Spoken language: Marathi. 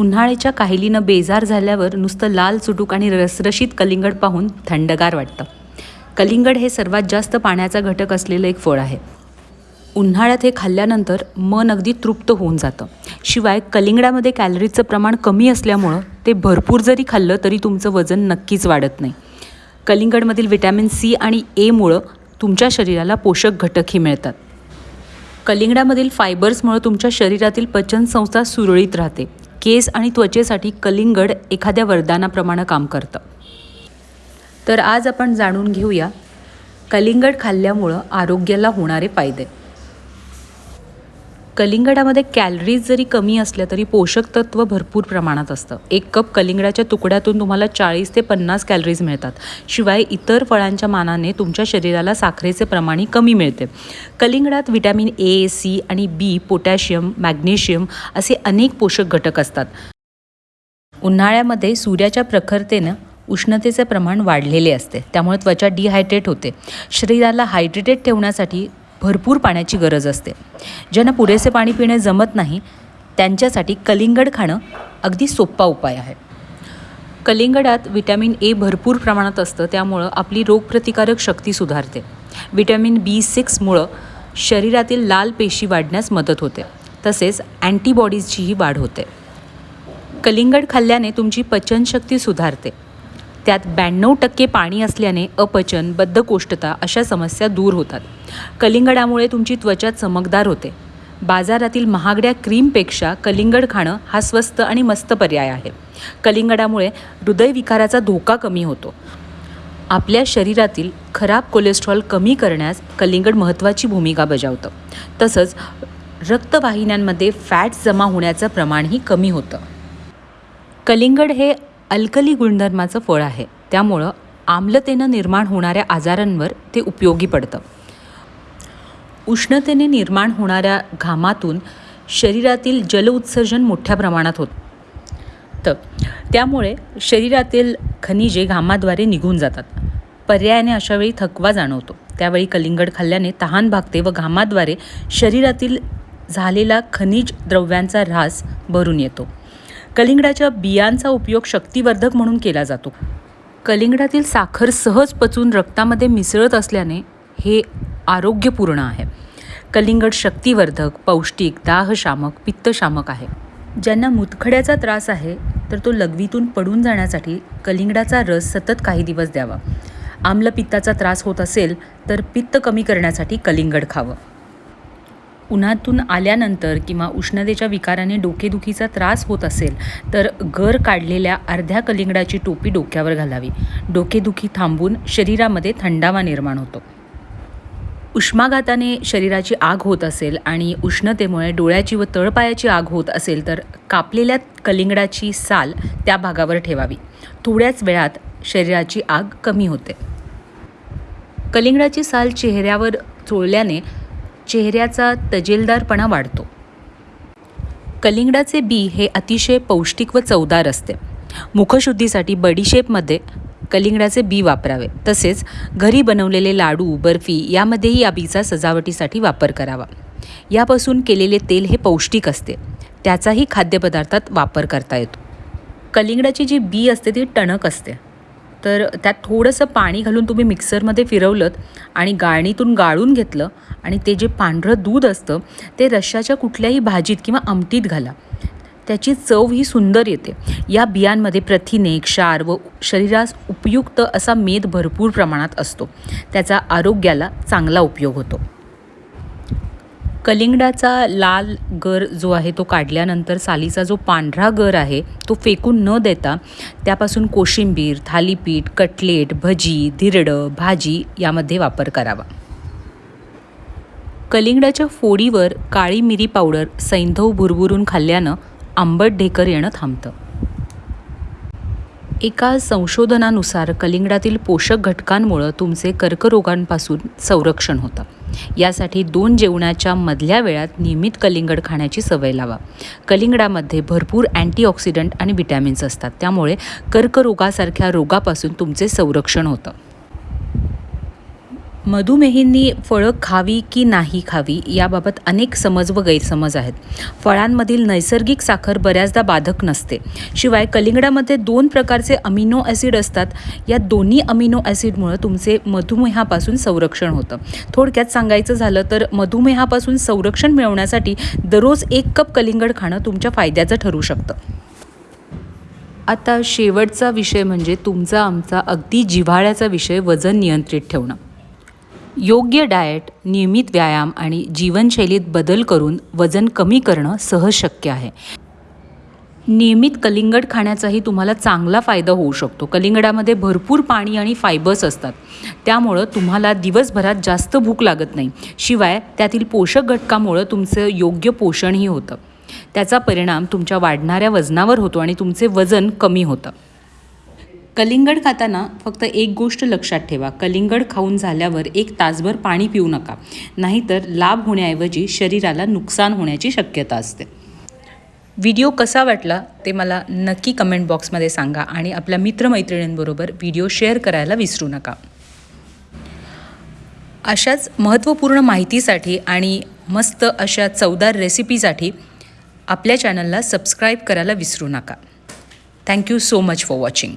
उन्हाळ्याच्या काहिलीनं बेजार झाल्यावर नुसतं लाल चुटूक आणि रसरशीत कलिंगड पाहून थंडगार वाटतं. कलिंगड हे सर्वात जास्त पाण्याचा घटक असलेलं एक फळ आहे. उन्हाळ्यात हे खाल्ल्यानंतर मन अगदी तृप्त होऊन जातं. शिवाय कलिंगडामध्ये कॅलरीजचं प्रमाण कमी असल्यामुळं ते भरपूर जरी खाल्लं तरी तुमचं वजन नक्कीच वाढत नाही. कलिंगडमधील विटॅमिन सी आणि एमुळं तुमच्या शरीराला पोषक घटकही मिळतात. कलिंगडामधील फायबर्समुळं तुमच्या शरीरातील पचनसंस्था सुरळीत राहते. केस आणि त्वचेसाठी कलिंगड एखाद्या वरदानाप्रमाणे काम करतं. तर आज आपण जाणून घेऊया कलिंगड खाल्ल्यामुळं आरोग्याला होणारे फायदे. कलिंगडामध्ये कॅलरीज जरी कमी असल्या तरी पोषक तत्व भरपूर प्रमाणात असतं. एक कप कलिंगडाच्या तुकड्यातून तुम्हाला चाळीस ते पन्नास कॅलरीज मिळतात. शिवाय इतर फळांच्या मानाने तुमच्या शरीराला साखरेचे प्रमाणही कमी मिळते. कलिंगडात विटॅमिन ए सी आणि बी पोटॅशियम मॅग्नेशियम असे अनेक पोषक घटक असतात. उन्हाळ्यामध्ये सूर्याच्या प्रखरतेनं उष्णतेचे प्रमाण वाढलेले असते. त्यामुळे त्वचा डिहायड्रेट होते. शरीराला हायड्रेटेड ठेवण्यासाठी भरपूर पाण्याची गरज असते. ज्यांना पुरेसे पाणी पिणे जमत नाही त्यांच्यासाठी कलिंगड खाणं अगदी सोपा उपाय आहे. कलिंगडात विटॅमिन ए भरपूर प्रमाणात असतं त्यामुळं आपली रोगप्रतिकारक शक्ती सुधारते. विटॅमिन बी सिक्समुळं शरीरातील लाल पेशी वाढण्यास मदत होते तसेच अँटीबॉडीजचीही वाढ होते. कलिंगड खाल्ल्याने तुमची पचनशक्ती सुधारते. त्यात ब्याण्णव टक्के पाणी असल्याने अपचन बद्धकोष्ठता अशा समस्या दूर होतात. कलिंगडामुळे तुमची त्वचा चमकदार होते. बाजारातील महागड्या क्रीमपेक्षा कलिंगड खाणं हा स्वस्त आणि मस्त पर्याय आहे. कलिंगडामुळे हृदयविकाराचा धोका कमी होतो. आपल्या शरीरातील खराब कोलेस्ट्रॉल कमी करण्यास कलिंगड महत्त्वाची भूमिका बजावतं. तसंच रक्तवाहिन्यांमध्ये फॅट्स जमा होण्याचं प्रमाणही कमी होतं. कलिंगड हे अल्कली गुणधर्माचं फळ आहे. त्यामुळं आम्लतेनं निर्माण होणाऱ्या आजारांवर ते उपयोगी पडतं. उष्णतेने निर्माण होणाऱ्या घामातून शरीरातील जलउत्सर्जन मोठ्या प्रमाणात होतं त्यामुळे शरीरातील खनिजे घामाद्वारे निघून जातात. पर्यायाने अशावेळी थकवा जाणवतो. त्यावेळी कलिंगड खाल्ल्याने तहान भागते व घामाद्वारे शरीरातील झालेला खनिज द्रव्यांचा ऱ्हास भरून येतो. कलिंगडाच्या बियांचा उपयोग शक्तिवर्धक म्हणून केला जातो. कलिंगडातील साखर सहज पचून रक्तामध्ये मिसळत असल्याने हे आरोग्यपूर्ण आहे. कलिंगड शक्तिवर्धक पौष्टिक दाहशामक पित्तशामक आहे. ज्यांना मुतखड्याचा त्रास आहे तर तो लघवीतून पडून जाण्यासाठी कलिंगडाचा रस सतत काही दिवस द्यावा. आम्लपित्ताचा त्रास होत असेल तर पित्त कमी करण्यासाठी कलिंगड खावं. उन्हातून आल्यानंतर किंवा उष्णतेच्या विकाराने डोकेदुखीचा त्रास होत असेल तर गर काढलेल्या अर्ध्या कलिंगडाची टोपी डोक्यावर घालावी. डोकेदुखी थांबून शरीरामध्ये थंडावा निर्माण होतो. उष्माघाताने शरीराची आग होत असेल आणि उष्णतेमुळे डोळ्याची व तळपायाची आग होत असेल तर कापलेल्या कलिंगडाची साल त्या भागावर ठेवावी. थोड्याच वेळात शरीराची आग कमी होते. कलिंगडाची साल चेहऱ्यावर चोळल्याने चेहऱ्याचा तजेलदारपणा वाढतो. कलिंगडाचे बी हे अतिशय पौष्टिक व चवदार असते. मुखशुद्धीसाठी बडीशेपमध्ये कलिंगडाचे बी वापरावे. तसेच घरी बनवलेले लाडू बर्फी यामध्येही या बीचा सजावटीसाठी वापर करावा. यापासून केलेले तेल हे पौष्टिक असते. त्याचाही खाद्यपदार्थात वापर करता येतो. कलिंगडाची जी बी असते ती टणक असते. तर त्यात थोडंसं पाणी घालून तुम्ही मिक्सरमध्ये फिरवलं आणि गाळणीतून गाळून घेतलं आणि ते जे पांढरं दूध असतं ते रश्शाच्या कुठल्याही भाजीत किंवा आमटीत घाला. त्याची चव ही सुंदर येते. या बियांमध्ये प्रथिने क्षार व शरीरास उपयुक्त असा मेद भरपूर प्रमाणात असतो. त्याचा आरोग्याला चांगला उपयोग होतो. कलिंगडाचा लाल गर जो आहे तो काढल्यानंतर सालीचा जो पांढरा गर आहे तो फेकून न देता त्यापासून कोशिंबीर थालीपीठ कटलेट भजी धिरडं भाजी यामध्ये वापर करावा. कलिंगडाच्या फोडीवर काळी मिरी पावडर सैंधव भुरभुरून खाल्ल्यानं आंबट ढेकर येणं थांबतं. एका संशोधनानुसार कलिंगडातील पोषक घटकांमुळं तुमचे कर्करोगांपासून संरक्षण होतं. यासाठी दोन जेवणाच्या मधल्या वेळात नियमित कलिंगड खाण्याची सवय लावा. कलिंगडामध्ये भरपूर अँटीऑक्सिडंट आणि विटॅमिन्स असतात. त्यामुळे कर्करोगासारख्या रोगापासून तुमचे संरक्षण होतं. मधुमेहींनी फळं खावी की नाही खावी याबाबत अनेक समज व गैरसमज आहेत. फळांमधील नैसर्गिक साखर बऱ्याचदा बाधक नसते. शिवाय कलिंगडामध्ये दोन प्रकारचे अमिनो ॲसिड असतात. या दोन्ही अमिनो ॲसिडमुळं तुमचे मधुमेहापासून संरक्षण होतं. थोडक्यात सांगायचं झालं तर मधुमेहापासून संरक्षण मिळवण्यासाठी दररोज एक कप कलिंगड खाणं तुमच्या फायद्याचं ठरू शकतं. आता शेवटचा विषय म्हणजे तुमचा आमचा अगदी जिव्हाळ्याचा विषय वजन नियंत्रित ठेवणं. योग्य डाएट नियमित व्यायाम आणि जीवनशैलीत बदल करून वजन कमी करणं सहज शक्य आहे. नियमित कलिंगड खाण्याचाही तुम्हाला चांगला फायदा होऊ शकतो. कलिंगडामध्ये भरपूर पाणी आणि फायबर्स असतात. त्यामुळं तुम्हाला दिवसभरात जास्त भूक लागत नाही. शिवाय त्यातील पोषक घटकामुळं तुमचं योग्य पोषणही होतं. त्याचा परिणाम तुमच्या वाढणाऱ्या वजनावर होतो आणि तुमचे वजन कमी होतं. कलिंगड खाताना फक्त एक गोष्ट लक्षात ठेवा. कलिंगड खाऊन झाल्यावर एक तासभर पाणी पिऊ नका. नाहीतर लाभ होण्याऐवजी शरीराला नुकसान होण्याची शक्यता असते. व्हिडिओ कसा वाटला ते मला नक्की कमेंट बॉक्समध्ये सांगा आणि आपल्या मित्रमैत्रिणींबरोबर व्हिडिओ शेअर करायला विसरू नका. अशाच महत्त्वपूर्ण माहितीसाठी आणि मस्त अशा चवदार रेसिपीसाठी आपल्या चॅनलला सबस्क्राईब करायला विसरू नका. Thank you so much for watching.